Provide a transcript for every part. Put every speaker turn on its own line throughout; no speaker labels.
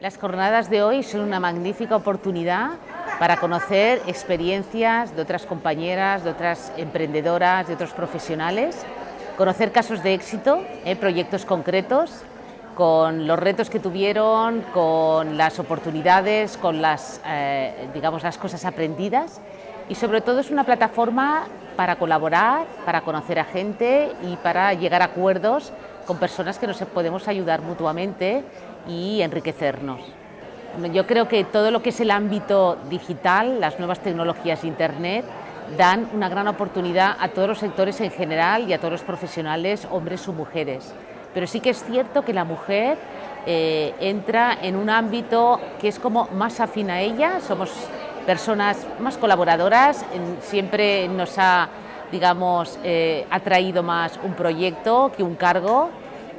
Las jornadas de hoy son una magnífica oportunidad para conocer experiencias de otras compañeras, de otras emprendedoras, de otros profesionales, conocer casos de éxito, eh, proyectos concretos, con los retos que tuvieron, con las oportunidades, con las, eh, digamos, las cosas aprendidas. Y sobre todo es una plataforma para colaborar, para conocer a gente y para llegar a acuerdos con personas que nos podemos ayudar mutuamente y enriquecernos. Yo creo que todo lo que es el ámbito digital, las nuevas tecnologías Internet, dan una gran oportunidad a todos los sectores en general y a todos los profesionales, hombres o mujeres. Pero sí que es cierto que la mujer eh, entra en un ámbito que es como más afín a ella, somos personas más colaboradoras, siempre nos ha digamos, eh, atraído más un proyecto que un cargo.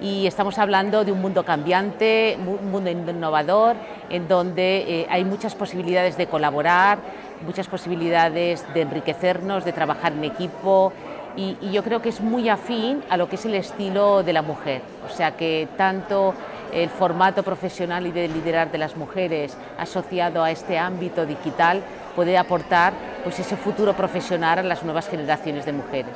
Y estamos hablando de un mundo cambiante, un mundo innovador, en donde eh, hay muchas posibilidades de colaborar, muchas posibilidades de enriquecernos, de trabajar en equipo. Y, y, yo creo que es muy afín a lo que es el estilo de la mujer, o sea que tanto el formato profesional y de liderar de las mujeres asociado a este ámbito digital puede aportar pues, ese futuro profesional a las nuevas generaciones de mujeres.